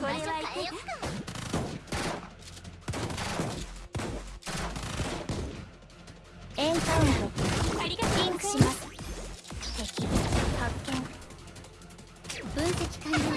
エンカウントありがとうリンクします。敵発見。分析完了。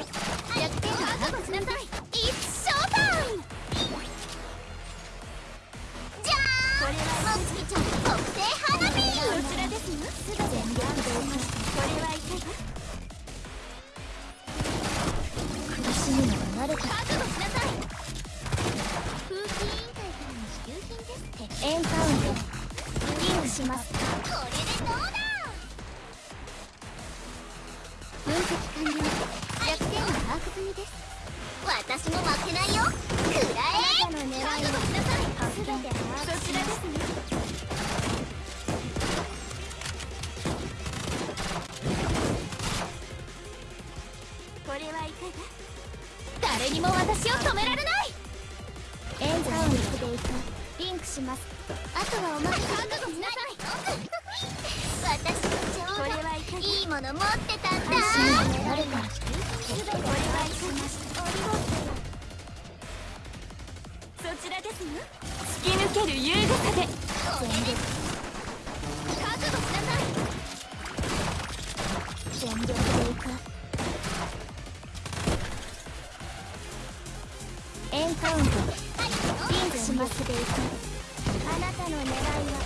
誰にも私を止められない。エンカウントでいくリンクします。あとはお任せ覚悟しなさい。私のちょうどいいもの持ってたんだ誰か全てお願いしますそちらですよ。突き抜ける優雅さで。全力覚悟クしますでいくあなたの狙いは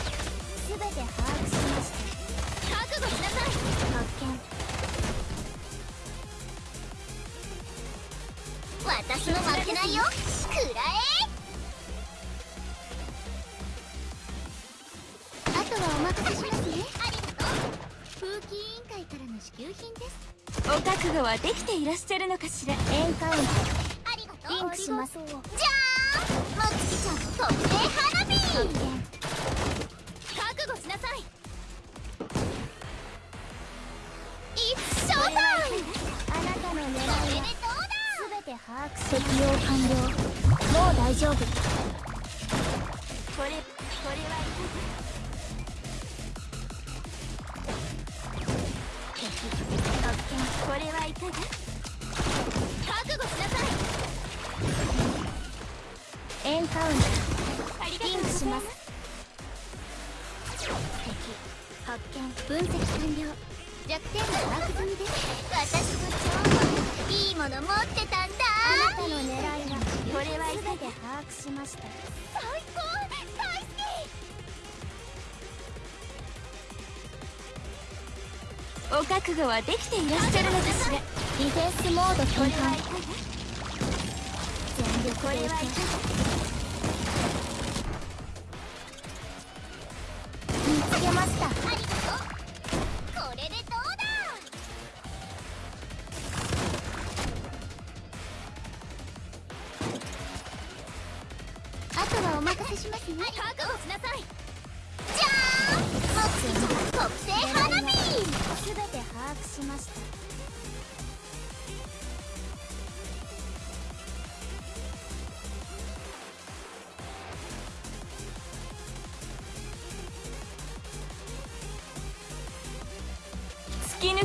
全て把握しました覚悟しなさい発見私も負けないよくらえあとはお任せしますねありがとう風紀委員会からの支給品ですお覚悟はできていらっしゃるのかしら。エンカウントありがとう。リンクします。じゃ!あこれこれはいか敵発見これはいかがカウントリンクします。敵発見分析完了。弱点が把握済みです。私も超いいもの持ってたんだ。あなたの狙いはこれは全て把握しました。最高。大好きお覚悟はできていらっしゃるのかしらディフェンスモード転換。全力でいく見つけましたありがとう。これでどうだ？あとはお任せしますね。覚悟しなさい。じゃーん目的特製花火。すべて把握しました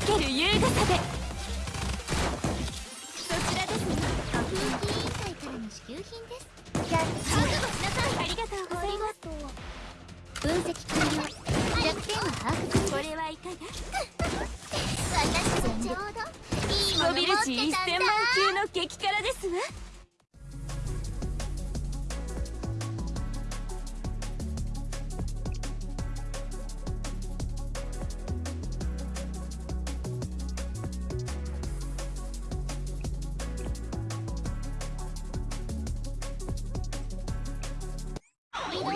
ける優雅さでそちらですね。風紀委員会からの支給品です。覚悟しなさいありがとうございます。分析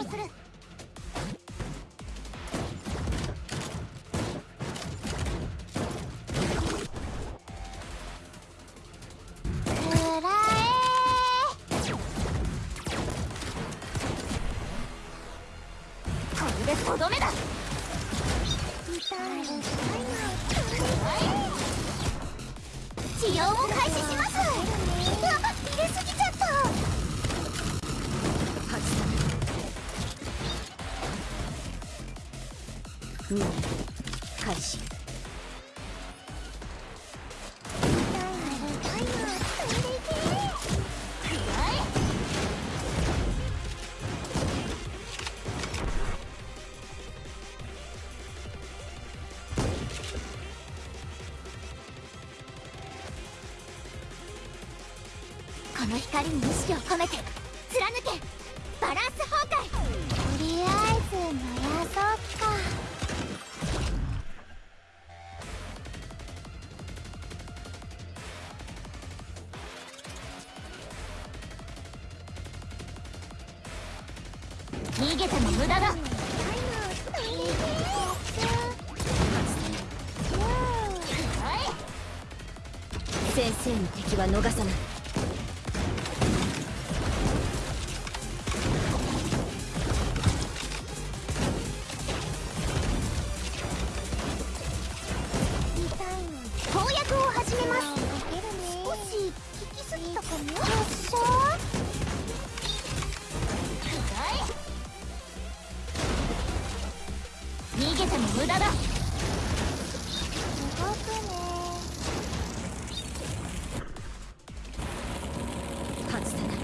する。治療を開始します。開始この光に意識を込めて。逃げても無駄だ。先生の敵は逃さない無駄だ。動くね。外さない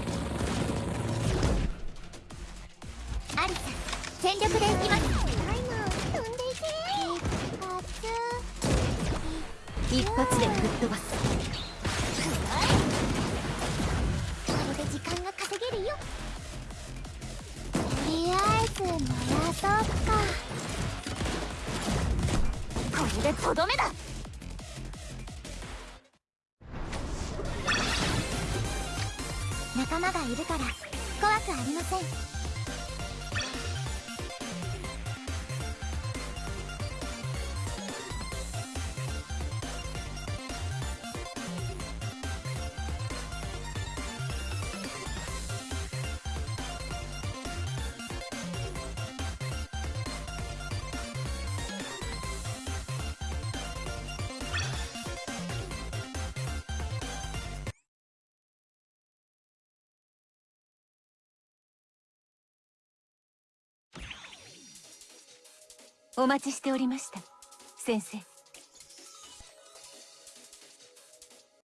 アリサ全力で行きます。タイマー飛んでいけ。一発で吹っ飛ばすでとどめだ。仲間がいるから怖くありません。お待ちしておりました。先生。